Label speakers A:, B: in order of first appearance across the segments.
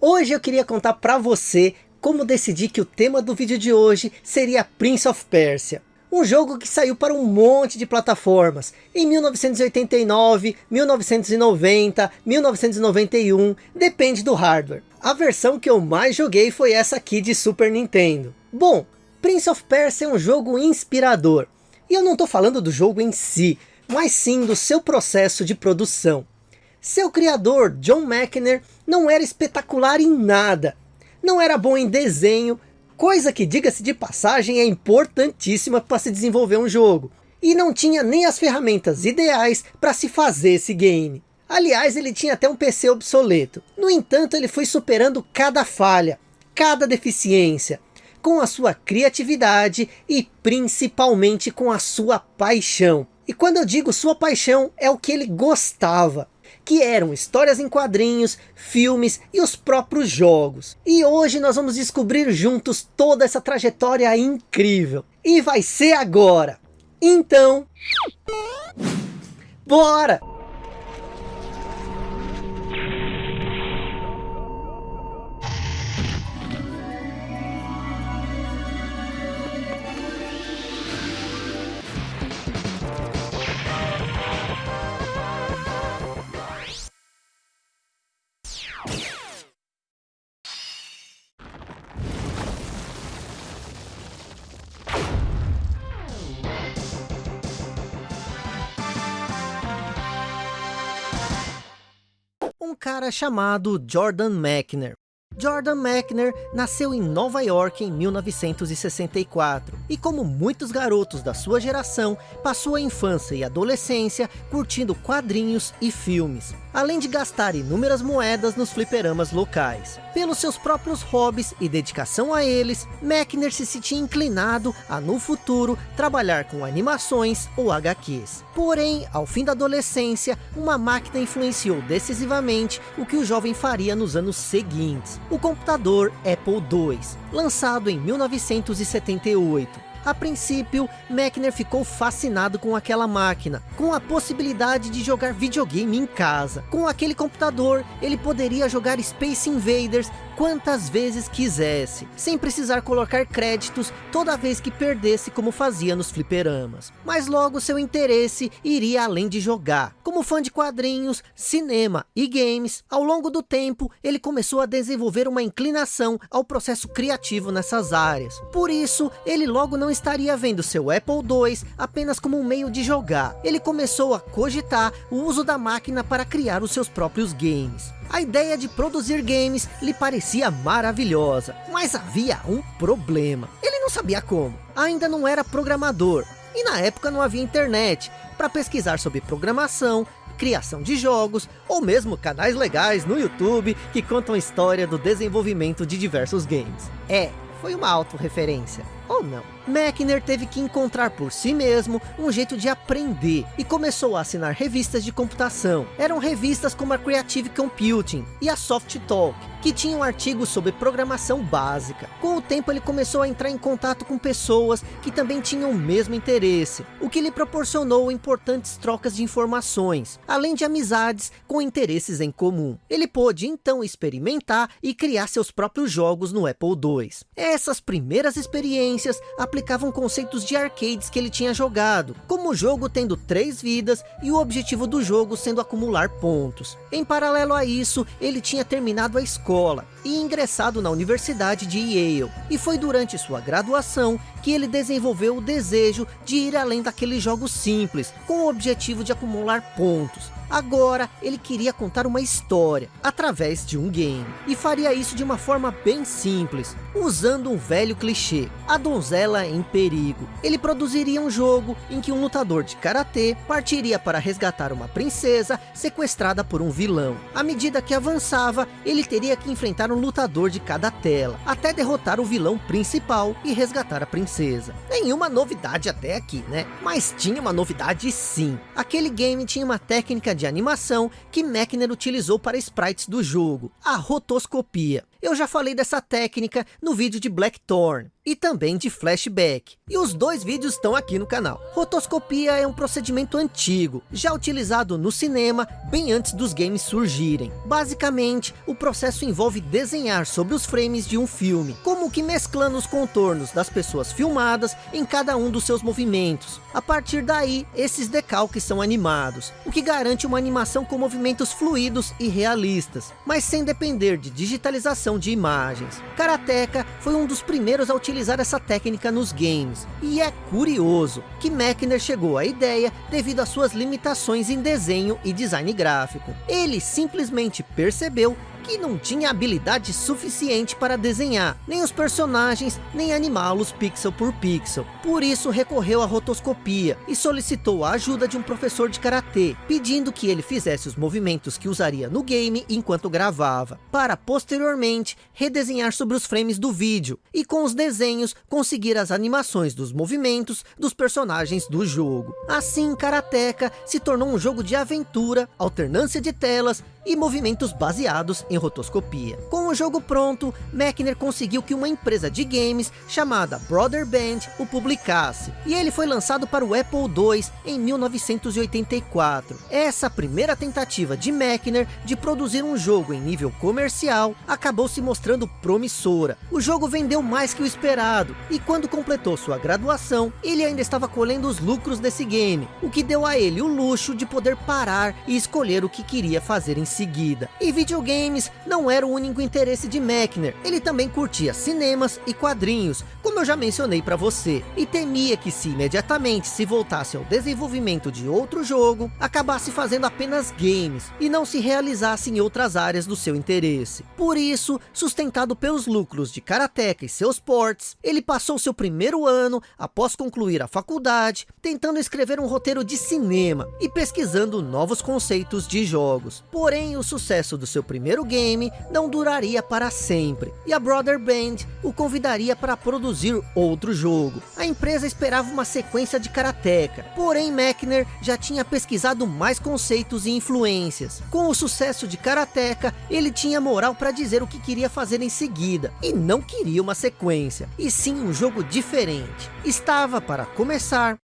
A: Hoje eu queria contar para você como decidi que o tema do vídeo de hoje seria Prince of Persia. Um jogo que saiu para um monte de plataformas, em 1989, 1990, 1991, depende do hardware. A versão que eu mais joguei foi essa aqui de Super Nintendo. Bom, Prince of Persia é um jogo inspirador. E eu não estou falando do jogo em si, mas sim do seu processo de produção. Seu criador, John McNair, não era espetacular em nada. Não era bom em desenho, coisa que, diga-se de passagem, é importantíssima para se desenvolver um jogo. E não tinha nem as ferramentas ideais para se fazer esse game. Aliás, ele tinha até um PC obsoleto. No entanto, ele foi superando cada falha, cada deficiência, com a sua criatividade e principalmente com a sua paixão. E quando eu digo sua paixão, é o que ele gostava que eram histórias em quadrinhos, filmes e os próprios jogos. E hoje nós vamos descobrir juntos toda essa trajetória incrível. E vai ser agora. Então, bora! Cara chamado Jordan Mechner. Jordan Mechner nasceu em Nova York em 1964 e como muitos garotos da sua geração, passou a infância e adolescência curtindo quadrinhos e filmes, além de gastar inúmeras moedas nos fliperamas locais. Pelos seus próprios hobbies e dedicação a eles, Mechner se sentia inclinado a no futuro trabalhar com animações ou HQs. Porém, ao fim da adolescência, uma máquina influenciou decisivamente o que o jovem faria nos anos seguintes o computador Apple II, lançado em 1978. A princípio, Mechner ficou fascinado com aquela máquina, com a possibilidade de jogar videogame em casa. Com aquele computador, ele poderia jogar Space Invaders quantas vezes quisesse, sem precisar colocar créditos toda vez que perdesse como fazia nos fliperamas. Mas logo seu interesse iria além de jogar. Como fã de quadrinhos, cinema e games, ao longo do tempo ele começou a desenvolver uma inclinação ao processo criativo nessas áreas. Por isso, ele logo não estaria vendo seu Apple II apenas como um meio de jogar. Ele começou a cogitar o uso da máquina para criar os seus próprios games. A ideia de produzir games lhe parecia maravilhosa, mas havia um problema. Ele não sabia como, ainda não era programador, e na época não havia internet para pesquisar sobre programação, criação de jogos, ou mesmo canais legais no YouTube que contam a história do desenvolvimento de diversos games. É, foi uma autorreferência, ou não? Mechner teve que encontrar por si mesmo um jeito de aprender e começou a assinar revistas de computação. Eram revistas como a Creative Computing e a Soft Talk, que tinham artigos sobre programação básica. Com o tempo ele começou a entrar em contato com pessoas que também tinham o mesmo interesse, o que lhe proporcionou importantes trocas de informações, além de amizades com interesses em comum. Ele pôde então experimentar e criar seus próprios jogos no Apple II. Essas primeiras experiências aplicavam conceitos de arcades que ele tinha jogado, como o jogo tendo três vidas e o objetivo do jogo sendo acumular pontos. Em paralelo a isso, ele tinha terminado a escola e ingressado na Universidade de Yale. E foi durante sua graduação que ele desenvolveu o desejo de ir além daqueles jogos simples, com o objetivo de acumular pontos. Agora, ele queria contar uma história, através de um game. E faria isso de uma forma bem simples, usando um velho clichê, a donzela em perigo. Ele produziria um jogo em que um lutador de karatê partiria para resgatar uma princesa sequestrada por um vilão. À medida que avançava, ele teria que enfrentar um lutador de cada tela, até derrotar o vilão principal e resgatar a princesa. Nenhuma novidade até aqui, né? Mas tinha uma novidade sim. Aquele game tinha uma técnica de animação que Mechner utilizou para sprites do jogo, a rotoscopia. Eu já falei dessa técnica no vídeo de Blackthorn e também de flashback. E os dois vídeos estão aqui no canal. Rotoscopia é um procedimento antigo, já utilizado no cinema bem antes dos games surgirem. Basicamente, o processo envolve desenhar sobre os frames de um filme, como que mesclando os contornos das pessoas filmadas em cada um dos seus movimentos. A partir daí, esses decalques são animados, o que garante uma animação com movimentos fluidos e realistas, mas sem depender de digitalização de imagens. Karateka foi um dos primeiros a utilizar essa técnica nos games. E é curioso que Mechner chegou à ideia devido às suas limitações em desenho e design gráfico. Ele simplesmente percebeu que não tinha habilidade suficiente para desenhar, nem os personagens, nem animá-los pixel por pixel. Por isso recorreu à rotoscopia e solicitou a ajuda de um professor de karatê, pedindo que ele fizesse os movimentos que usaria no game enquanto gravava, para posteriormente redesenhar sobre os frames do vídeo e com os desenhos conseguir as animações dos movimentos dos personagens do jogo. Assim, Karateka se tornou um jogo de aventura, alternância de telas e movimentos baseados em rotoscopia. Com o jogo pronto, Mechner conseguiu que uma empresa de games chamada Brother Band o publicasse, e ele foi lançado para o Apple II em 1984. Essa primeira tentativa de Mechner de produzir um jogo em nível comercial acabou se mostrando promissora. O jogo vendeu mais que o esperado, e quando completou sua graduação, ele ainda estava colhendo os lucros desse game, o que deu a ele o luxo de poder parar e escolher o que queria fazer em seguida. E videogames não era o único interesse de Mechner, ele também curtia cinemas e quadrinhos, como eu já mencionei para você, e temia que se imediatamente se voltasse ao desenvolvimento de outro jogo, acabasse fazendo apenas games, e não se realizasse em outras áreas do seu interesse. Por isso, sustentado pelos lucros de Karateka e seus ports, ele passou seu primeiro ano, após concluir a faculdade, tentando escrever um roteiro de cinema, e pesquisando novos conceitos de jogos. Porém, o sucesso do seu primeiro game não duraria para sempre, e a Brother Band o convidaria para produzir outro jogo. A empresa esperava uma sequência de Karateka, porém Mechner já tinha pesquisado mais conceitos e influências. Com o sucesso de Karateka, ele tinha moral para dizer o que queria fazer em seguida, e não queria uma sequência, e sim um jogo diferente. Estava para começar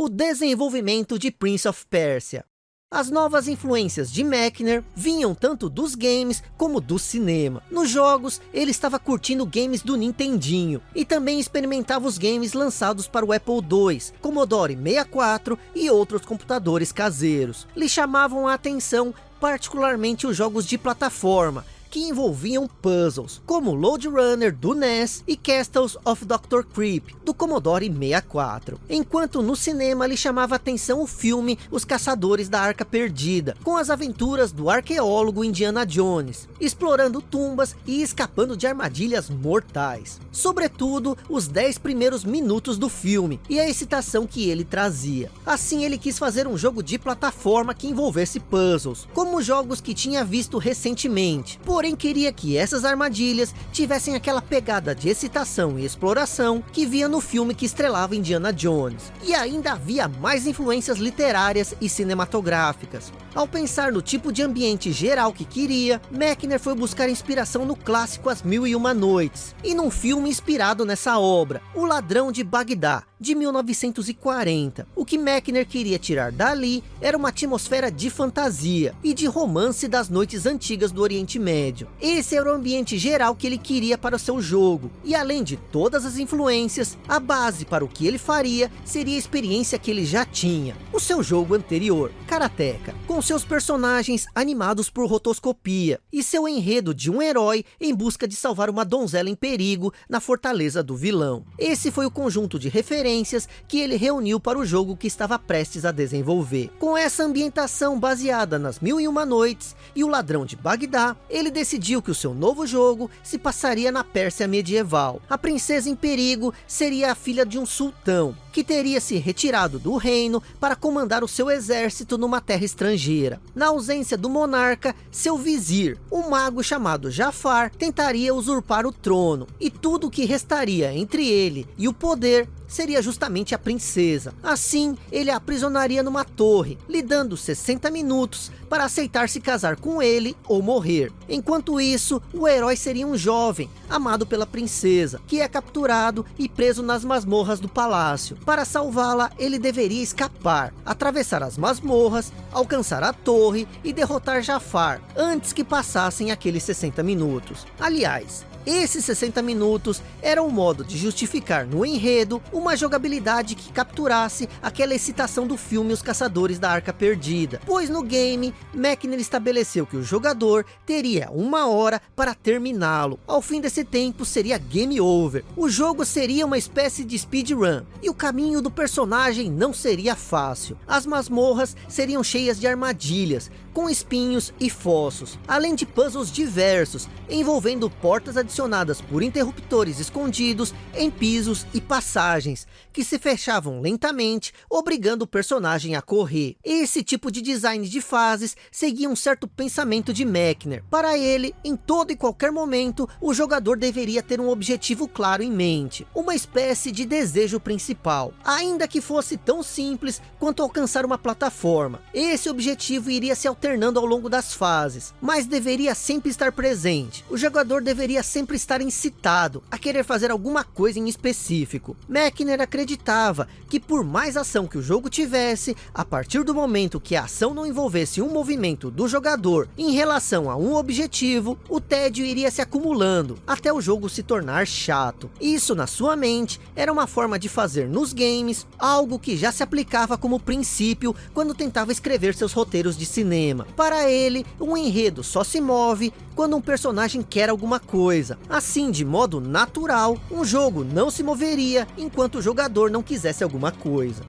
A: o desenvolvimento de Prince of Persia. As novas influências de Mechner vinham tanto dos games como do cinema. Nos jogos, ele estava curtindo games do Nintendinho e também experimentava os games lançados para o Apple II, Commodore 64 e outros computadores caseiros. Lhe chamavam a atenção particularmente os jogos de plataforma, que envolviam puzzles, como Load Runner do NES e Castles of Dr. Creep, do Commodore 64. Enquanto no cinema lhe chamava atenção o filme Os Caçadores da Arca Perdida, com as aventuras do arqueólogo Indiana Jones, explorando tumbas e escapando de armadilhas mortais. Sobretudo, os 10 primeiros minutos do filme e a excitação que ele trazia. Assim ele quis fazer um jogo de plataforma que envolvesse puzzles, como jogos que tinha visto recentemente, por porém queria que essas armadilhas tivessem aquela pegada de excitação e exploração que via no filme que estrelava Indiana Jones. E ainda havia mais influências literárias e cinematográficas. Ao pensar no tipo de ambiente geral que queria, Mechner foi buscar inspiração no clássico As Mil e Uma Noites, e num filme inspirado nessa obra, O Ladrão de Bagdá, de 1940. O que Mechner queria tirar dali era uma atmosfera de fantasia e de romance das noites antigas do Oriente Médio. Esse era o ambiente geral que ele queria para o seu jogo. E além de todas as influências, a base para o que ele faria seria a experiência que ele já tinha. O seu jogo anterior, Karateka, com seus personagens animados por rotoscopia e seu enredo de um herói em busca de salvar uma donzela em perigo na fortaleza do vilão. Esse foi o conjunto de referências que ele reuniu para o jogo que estava prestes a desenvolver. Com essa ambientação baseada nas Mil e Uma Noites e o Ladrão de Bagdá, ele decidiu que o seu novo jogo se passaria na Pérsia medieval. A princesa em perigo seria a filha de um sultão, que teria se retirado do reino para comandar o seu exército numa terra estrangeira estrangeira. Na ausência do monarca, seu vizir, um mago chamado Jafar, tentaria usurpar o trono, e tudo que restaria entre ele e o poder seria justamente a princesa. Assim, ele a aprisionaria numa torre, lhe dando 60 minutos para aceitar se casar com ele ou morrer. Enquanto isso, o herói seria um jovem, amado pela princesa, que é capturado e preso nas masmorras do palácio. Para salvá-la, ele deveria escapar, atravessar as masmorras, alcançar a torre e derrotar Jafar, antes que passassem aqueles 60 minutos. Aliás, esses 60 minutos eram um modo de justificar no enredo uma jogabilidade que capturasse aquela excitação do filme Os Caçadores da Arca Perdida. Pois no game, Mechner estabeleceu que o jogador teria uma hora para terminá-lo. Ao fim desse tempo seria game over. O jogo seria uma espécie de speedrun. E o caminho do personagem não seria fácil. As masmorras seriam cheias de armadilhas, com espinhos e fossos. Além de puzzles diversos, envolvendo portas adicionais acionadas por interruptores escondidos em pisos e passagens, que se fechavam lentamente, obrigando o personagem a correr. Esse tipo de design de fases seguia um certo pensamento de Mechner. Para ele, em todo e qualquer momento, o jogador deveria ter um objetivo claro em mente, uma espécie de desejo principal, ainda que fosse tão simples quanto alcançar uma plataforma. Esse objetivo iria se alternando ao longo das fases, mas deveria sempre estar presente. O jogador deveria sempre estar incitado a querer fazer alguma coisa em específico. Mechner acreditava que por mais ação que o jogo tivesse, a partir do momento que a ação não envolvesse um movimento do jogador em relação a um objetivo, o tédio iria se acumulando até o jogo se tornar chato. Isso na sua mente era uma forma de fazer nos games algo que já se aplicava como princípio quando tentava escrever seus roteiros de cinema. Para ele, um enredo só se move quando um personagem quer alguma coisa. Assim, de modo natural, um jogo não se moveria enquanto o jogador não quisesse alguma coisa.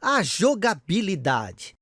A: A jogabilidade.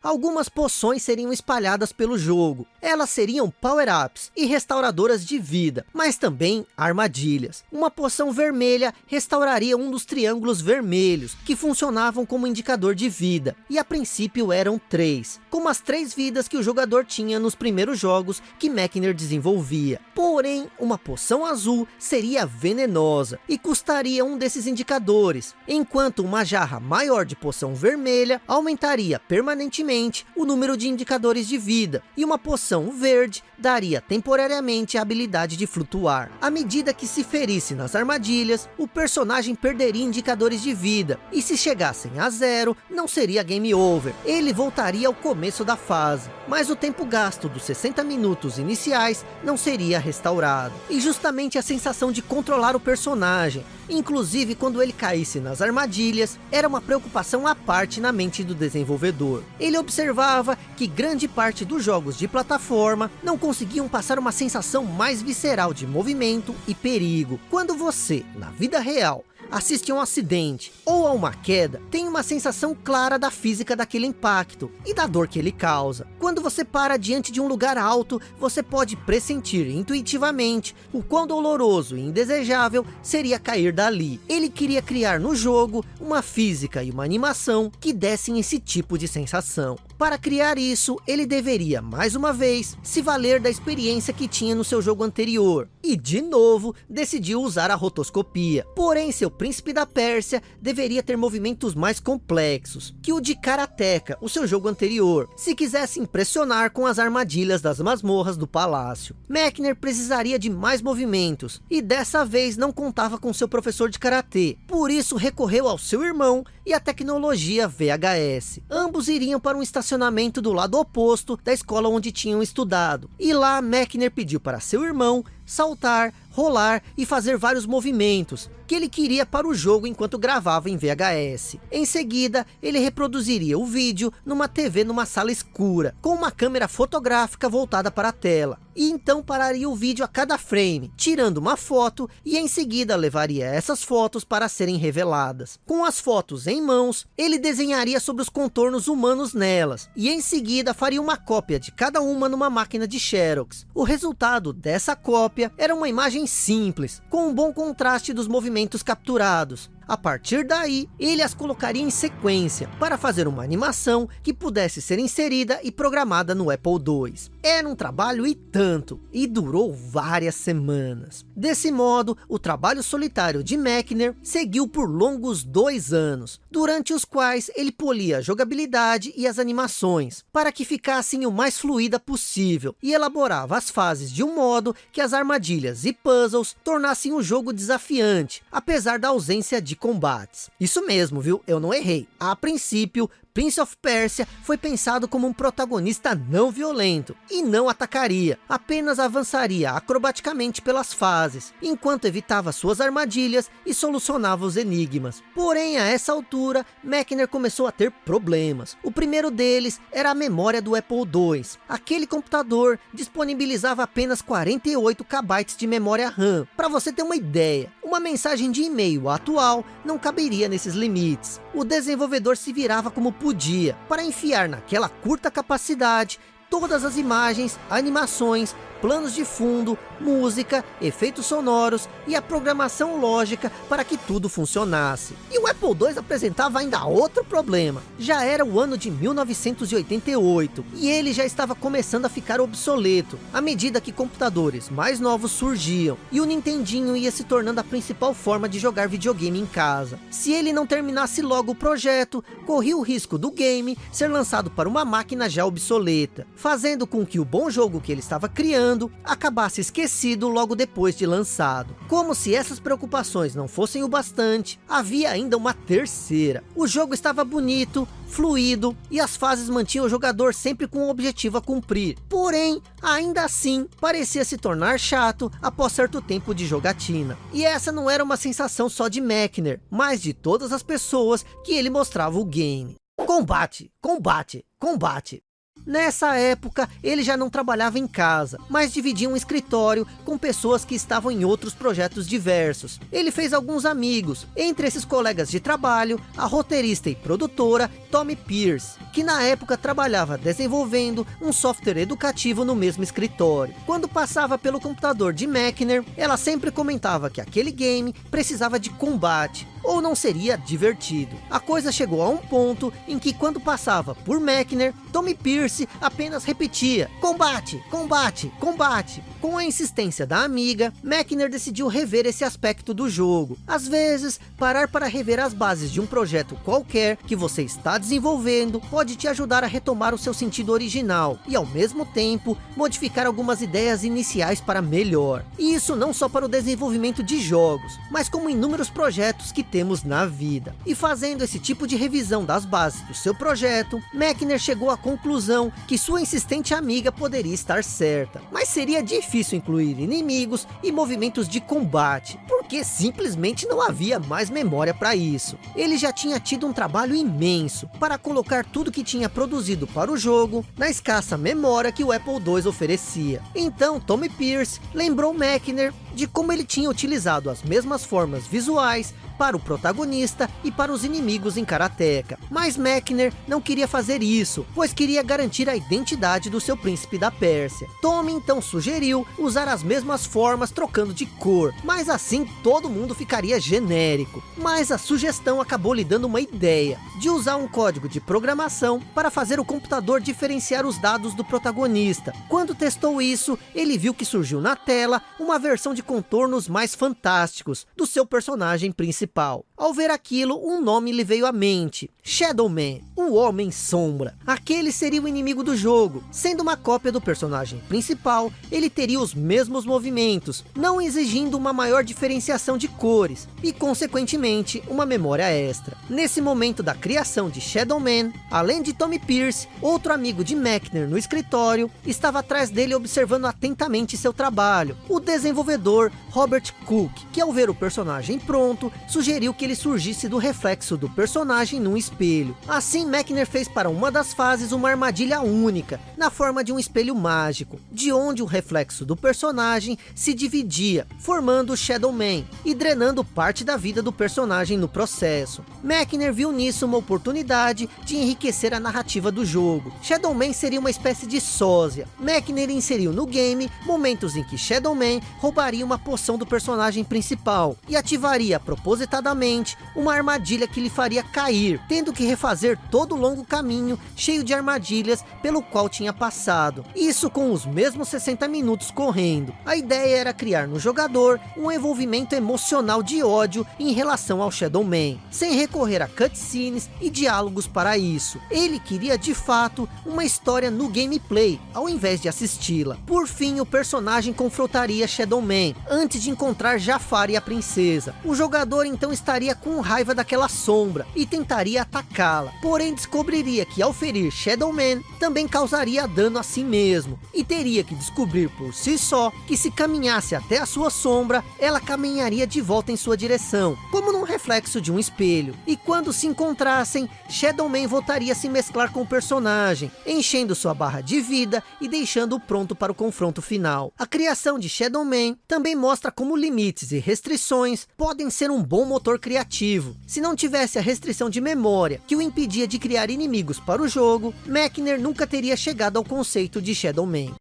A: Algumas poções seriam espalhadas pelo jogo. Elas seriam power-ups e restauradoras de vida, mas também armadilhas. Uma poção vermelha restauraria um dos triângulos vermelhos, que funcionavam como indicador de vida, e a princípio eram três, como as três vidas que o jogador tinha nos primeiros jogos que Mechner desenvolvia. Porém, uma poção azul seria venenosa, e custaria um desses indicadores, enquanto uma jarra maior de poção vermelha aumentaria permanentemente o número de indicadores de vida, e uma poção verde daria temporariamente a habilidade de flutuar. À medida que se ferisse nas armadilhas, o personagem perderia indicadores de vida, e se chegassem a zero, não seria game over, ele voltaria ao começo da fase, mas o tempo gasto dos 60 minutos iniciais não seria restaurado. E justamente a sensação de controlar o personagem, Inclusive, quando ele caísse nas armadilhas, era uma preocupação à parte na mente do desenvolvedor. Observava que grande parte dos jogos de plataforma não conseguiam passar uma sensação mais visceral de movimento e perigo. Quando você, na vida real, assiste a um acidente ou a uma queda, tem uma sensação clara da física daquele impacto e da dor que ele causa. Quando você para diante de um lugar alto, você pode pressentir intuitivamente o quão doloroso e indesejável seria cair dali. Ele queria criar no jogo uma física e uma animação que dessem esse tipo de sensação. Para criar isso, ele deveria, mais uma vez, se valer da experiência que tinha no seu jogo anterior. E, de novo, decidiu usar a rotoscopia. Porém, seu príncipe da Pérsia deveria ter movimentos mais complexos que o de Karateka, o seu jogo anterior, se quisesse impressionar com as armadilhas das masmorras do palácio. Mechner precisaria de mais movimentos, e dessa vez não contava com seu professor de Karatê. Por isso, recorreu ao seu irmão e à tecnologia VHS. Ambos iriam para um estacionamento do lado oposto da escola onde tinham estudado. E lá Mechner pediu para seu irmão saltar, rolar e fazer vários movimentos que ele queria para o jogo enquanto gravava em VHS. Em seguida, ele reproduziria o vídeo numa TV numa sala escura, com uma câmera fotográfica voltada para a tela. E então pararia o vídeo a cada frame, tirando uma foto e em seguida levaria essas fotos para serem reveladas. Com as fotos em mãos, ele desenharia sobre os contornos humanos nelas, e em seguida faria uma cópia de cada uma numa máquina de Xerox. O resultado dessa cópia era uma imagem simples, com um bom contraste dos movimentos capturados. A partir daí, ele as colocaria em sequência, para fazer uma animação que pudesse ser inserida e programada no Apple II. Era um trabalho e tanto, e durou várias semanas. Desse modo, o trabalho solitário de Mechner seguiu por longos dois anos, durante os quais ele polia a jogabilidade e as animações, para que ficassem o mais fluida possível, e elaborava as fases de um modo que as armadilhas e puzzles tornassem o jogo desafiante, apesar da ausência de combates. Isso mesmo, viu? Eu não errei. A princípio, Prince of Persia foi pensado como um protagonista não violento, e não atacaria, apenas avançaria acrobaticamente pelas fases, enquanto evitava suas armadilhas e solucionava os enigmas. Porém, a essa altura, Mechner começou a ter problemas. O primeiro deles era a memória do Apple II. Aquele computador disponibilizava apenas 48 KB de memória RAM. Para você ter uma ideia, uma mensagem de e-mail atual não caberia nesses limites. O desenvolvedor se virava como podia para enfiar naquela curta capacidade todas as imagens, animações, planos de fundo, música, efeitos sonoros e a programação lógica para que tudo funcionasse. E o Apple II apresentava ainda outro problema. Já era o ano de 1988 e ele já estava começando a ficar obsoleto à medida que computadores mais novos surgiam e o Nintendinho ia se tornando a principal forma de jogar videogame em casa. Se ele não terminasse logo o projeto, corria o risco do game ser lançado para uma máquina já obsoleta, fazendo com que o bom jogo que ele estava criando acabasse esquecido logo depois de lançado. Como se essas preocupações não fossem o bastante, havia ainda uma terceira. O jogo estava bonito, fluido e as fases mantinham o jogador sempre com um objetivo a cumprir. Porém, ainda assim, parecia se tornar chato após certo tempo de jogatina. E essa não era uma sensação só de Mechner, mas de todas as pessoas que ele mostrava o game. Combate, combate, combate. Nessa época, ele já não trabalhava em casa, mas dividia um escritório com pessoas que estavam em outros projetos diversos. Ele fez alguns amigos, entre esses colegas de trabalho, a roteirista e produtora Tommy Pierce, que na época trabalhava desenvolvendo um software educativo no mesmo escritório. Quando passava pelo computador de Mechner, ela sempre comentava que aquele game precisava de combate, ou não seria divertido. A coisa chegou a um ponto em que quando passava por Mechner, Tommy Pierce apenas repetia, combate, combate, combate. Com a insistência da amiga, Mechner decidiu rever esse aspecto do jogo. Às vezes, parar para rever as bases de um projeto qualquer que você está desenvolvendo pode te ajudar a retomar o seu sentido original e ao mesmo tempo modificar algumas ideias iniciais para melhor. E isso não só para o desenvolvimento de jogos, mas como inúmeros projetos que temos na vida. E fazendo esse tipo de revisão das bases do seu projeto, Mechner chegou à conclusão que sua insistente amiga poderia estar certa. Mas seria difícil incluir inimigos e movimentos de combate, porque simplesmente não havia mais memória para isso. Ele já tinha tido um trabalho imenso para colocar tudo que tinha produzido para o jogo na escassa memória que o Apple II oferecia. Então Tommy Pierce lembrou Mechner de como ele tinha utilizado as mesmas formas visuais para o protagonista e para os inimigos em Karateka. Mas Mechner não queria fazer isso, pois queria garantir a identidade do seu príncipe da Pérsia. Tommy então sugeriu usar as mesmas formas trocando de cor, mas assim todo mundo ficaria genérico. Mas a sugestão acabou lhe dando uma ideia, de usar um código de programação para fazer o computador diferenciar os dados do protagonista. Quando testou isso, ele viu que surgiu na tela uma versão de contornos mais fantásticos do seu personagem principal. Ao ver aquilo, um nome lhe veio à mente. Shadow Man, o Homem Sombra. Aquele seria o inimigo do jogo. Sendo uma cópia do personagem principal, ele teria os mesmos movimentos, não exigindo uma maior diferenciação de cores, e consequentemente, uma memória extra. Nesse momento da criação de Shadow Man, além de Tommy Pierce, outro amigo de Mechner no escritório, estava atrás dele observando atentamente seu trabalho. O desenvolvedor Robert Cook, que ao ver o personagem pronto, sugeriu que ele surgisse do reflexo do personagem num espelho. Assim, Mechner fez para uma das fases uma armadilha única, na forma de um espelho mágico, de onde o reflexo do personagem se dividia, formando o Shadow Man, e drenando parte da vida do personagem no processo. Mechner viu nisso uma oportunidade de enriquecer a narrativa do jogo. Shadow Man seria uma espécie de sósia. Mechner inseriu no game momentos em que Shadow Man roubaria uma poção do personagem principal e ativaria propositadamente uma armadilha que lhe faria cair, tendo que refazer todo o longo caminho cheio de armadilhas pelo qual tinha passado. Isso com os mesmos 60 minutos correndo. A ideia era criar no jogador um envolvimento emocional de ódio em relação ao Shadow Man, sem recorrer a cutscenes e diálogos para isso. Ele queria de fato uma história no gameplay, ao invés de assisti-la. Por fim, o personagem confrontaria Shadow Man, antes de encontrar Jafar e a princesa. O jogador então estaria com raiva daquela sombra, e tentaria atacá-la. Porém descobriria que ao ferir Shadow Man, também causaria dano a si mesmo. E teria que descobrir por si só, que se caminhasse até a sua sombra, ela caminharia de volta em sua direção, como num reflexo de um espelho. E quando se encontrassem, Shadow Man voltaria a se mesclar com o personagem, enchendo sua barra de vida e deixando-o pronto para o confronto final. A criação de Shadow Man também mostra como limites e restrições podem ser um bom motor criativo. Se não tivesse a restrição de memória que o impedia de criar inimigos para o jogo, Mechner nunca teria chegado ao conceito de Shadow Man.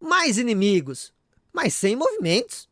A: Mais inimigos, mas sem movimentos.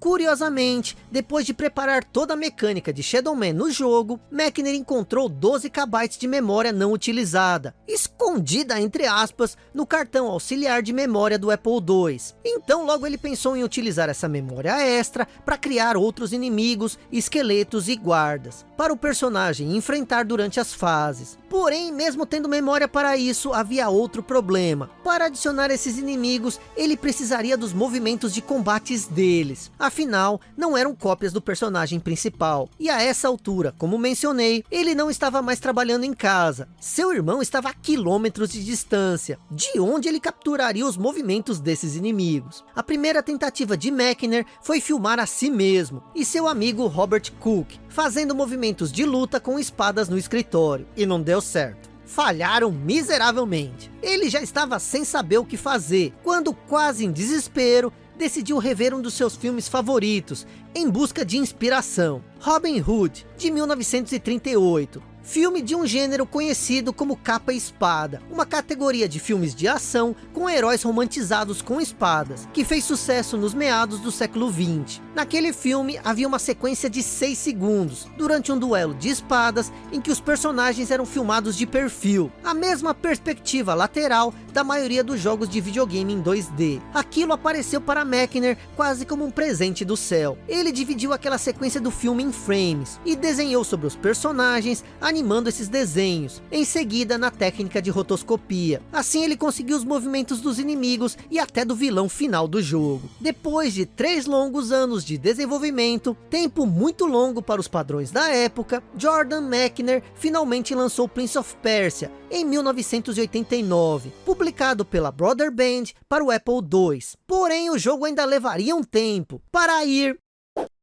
A: Curiosamente, depois de preparar toda a mecânica de Shadow Man no jogo, Mechner encontrou 12 KB de memória não utilizada, escondida entre aspas, no cartão auxiliar de memória do Apple II. Então logo ele pensou em utilizar essa memória extra para criar outros inimigos, esqueletos e guardas, para o personagem enfrentar durante as fases. Porém, mesmo tendo memória para isso, havia outro problema. Para adicionar esses inimigos, ele precisaria dos movimentos de combates deles. Afinal, não eram cópias do personagem principal. E a essa altura, como mencionei, ele não estava mais trabalhando em casa. Seu irmão estava a quilômetros de distância, de onde ele capturaria os movimentos desses inimigos. A primeira tentativa de Mechner foi filmar a si mesmo e seu amigo Robert Cook, fazendo movimentos de luta com espadas no escritório. E não deu certo falharam miseravelmente. Ele já estava sem saber o que fazer, quando quase em desespero, decidiu rever um dos seus filmes favoritos, em busca de inspiração, Robin Hood, de 1938, filme de um gênero conhecido como capa e espada, uma categoria de filmes de ação com heróis romantizados com espadas, que fez sucesso nos meados do século 20. Naquele filme havia uma sequência de 6 segundos, durante um duelo de espadas em que os personagens eram filmados de perfil, a mesma perspectiva lateral da maioria dos jogos de videogame em 2D. Aquilo apareceu para Mechner quase como um presente do céu. Ele dividiu aquela sequência do filme em frames e desenhou sobre os personagens, animando esses desenhos, em seguida na técnica de rotoscopia. Assim ele conseguiu os movimentos dos inimigos e até do vilão final do jogo. Depois de três longos anos de desenvolvimento, tempo muito longo para os padrões da época, Jordan Mechner finalmente lançou Prince of Persia em 1989, publicado pela Brother Band para o Apple II. Porém o jogo ainda levaria um tempo para ir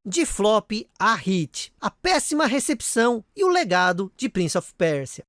A: de flop a hit, a péssima recepção e o legado de Prince of Persia.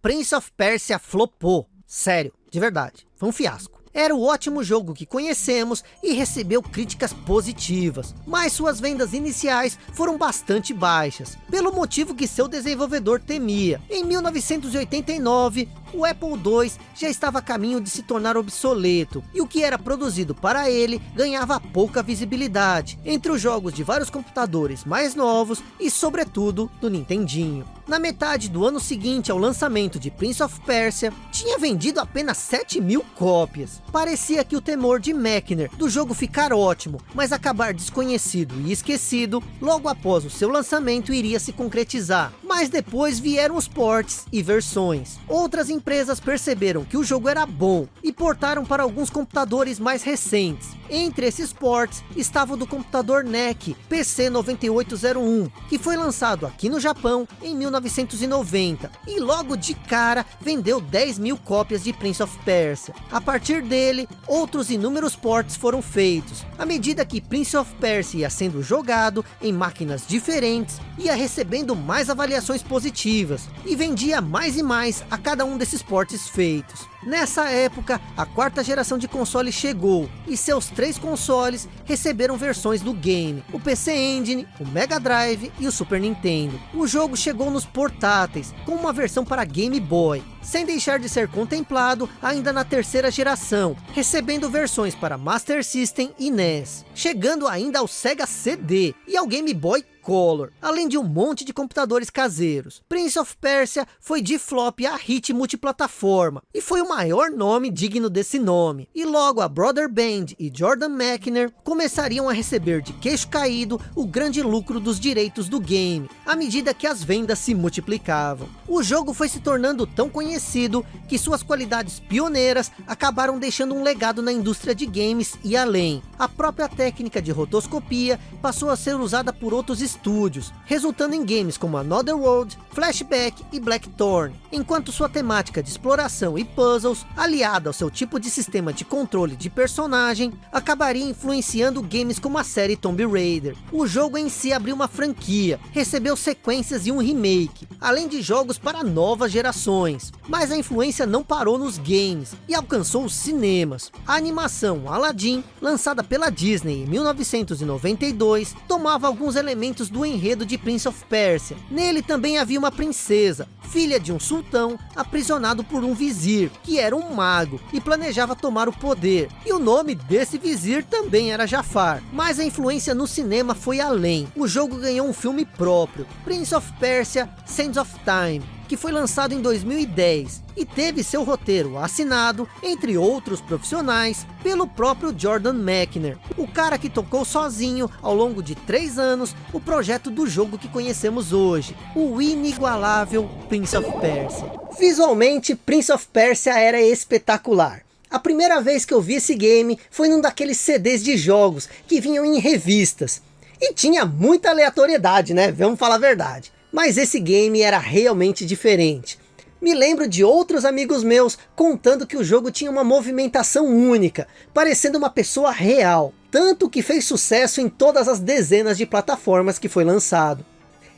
A: Prince of Persia flopou, sério, de verdade, foi um fiasco. Era o ótimo jogo que conhecemos e recebeu críticas positivas, mas suas vendas iniciais foram bastante baixas, pelo motivo que seu desenvolvedor temia. Em 1989, o Apple II já estava a caminho de se tornar obsoleto, e o que era produzido para ele ganhava pouca visibilidade, entre os jogos de vários computadores mais novos e sobretudo do Nintendinho. Na metade do ano seguinte ao lançamento de Prince of Persia, tinha vendido apenas 7 mil cópias. Parecia que o temor de Mechner do jogo ficar ótimo, mas acabar desconhecido e esquecido, logo após o seu lançamento iria se concretizar. Mas depois vieram os ports e versões. Outras empresas perceberam que o jogo era bom e portaram para alguns computadores mais recentes. Entre esses ports estava o do computador NEC PC9801, que foi lançado aqui no Japão em 1990 e logo de cara vendeu 10 mil cópias de Prince of Persia. A partir dele, outros inúmeros ports foram feitos. À medida que Prince of Persia ia sendo jogado em máquinas diferentes, ia recebendo mais avaliações positivas e vendia mais e mais a cada um desses desses portes feitos. Nessa época, a quarta geração de console chegou, e seus três consoles receberam versões do game, o PC Engine, o Mega Drive e o Super Nintendo. O jogo chegou nos portáteis, com uma versão para Game Boy, sem deixar de ser contemplado ainda na terceira geração, recebendo versões para Master System e NES, chegando ainda ao Sega CD e ao Game Boy Color, além de um monte de computadores caseiros. Prince of Persia foi de flop a hit multiplataforma, e foi o maior nome digno desse nome. E logo a Brother Band e Jordan Mechner começariam a receber de queixo caído o grande lucro dos direitos do game, à medida que as vendas se multiplicavam. O jogo foi se tornando tão conhecido que suas qualidades pioneiras acabaram deixando um legado na indústria de games e além. A própria técnica de rotoscopia passou a ser usada por outros estúdios, resultando em games como Another World, Flashback e Blackthorn, enquanto sua temática de exploração e puzzles, aliada ao seu tipo de sistema de controle de personagem, acabaria influenciando games como a série Tomb Raider. O jogo em si abriu uma franquia, recebeu sequências e um remake, além de jogos para novas gerações. Mas a influência não parou nos games e alcançou os cinemas. A animação Aladdin, lançada pela Disney em 1992, tomava alguns elementos do enredo de Prince of Persia. Nele também havia uma princesa, filha de um sultão, aprisionado por um vizir, que era um mago, e planejava tomar o poder. E o nome desse vizir também era Jafar. Mas a influência no cinema foi além. O jogo ganhou um filme próprio, Prince of Persia Sands of Time, que foi lançado em 2010 e teve seu roteiro assinado, entre outros profissionais, pelo próprio Jordan Mechner, o cara que tocou sozinho ao longo de três anos o projeto do jogo que conhecemos hoje, o inigualável Prince of Persia. Visualmente, Prince of Persia era espetacular. A primeira vez que eu vi esse game foi num daqueles CDs de jogos que vinham em revistas. E tinha muita aleatoriedade, né? Vamos falar a verdade. Mas esse game era realmente diferente. Me lembro de outros amigos meus contando que o jogo tinha uma movimentação única, parecendo uma pessoa real. Tanto que fez sucesso em todas as dezenas de plataformas que foi lançado.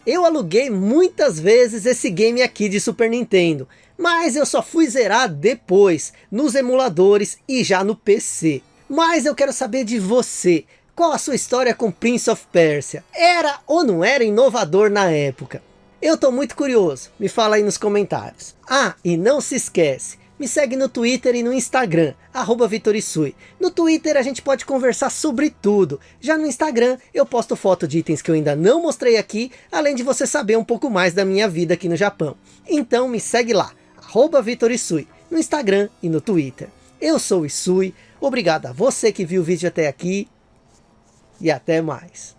A: Eu aluguei muitas vezes esse game aqui de Super Nintendo, mas eu só fui zerar depois, nos emuladores e já no PC. Mas eu quero saber de você, qual a sua história com Prince of Persia? Era ou não era inovador na época? Eu tô muito curioso, me fala aí nos comentários. Ah, e não se esquece, me segue no Twitter e no Instagram, arroba Vitorisui. No Twitter a gente pode conversar sobre tudo. Já no Instagram eu posto foto de itens que eu ainda não mostrei aqui, além de você saber um pouco mais da minha vida aqui no Japão. Então me segue lá, arroba Vitorisui, no Instagram e no Twitter. Eu sou o Isui, obrigado a você que viu o vídeo até aqui e até mais.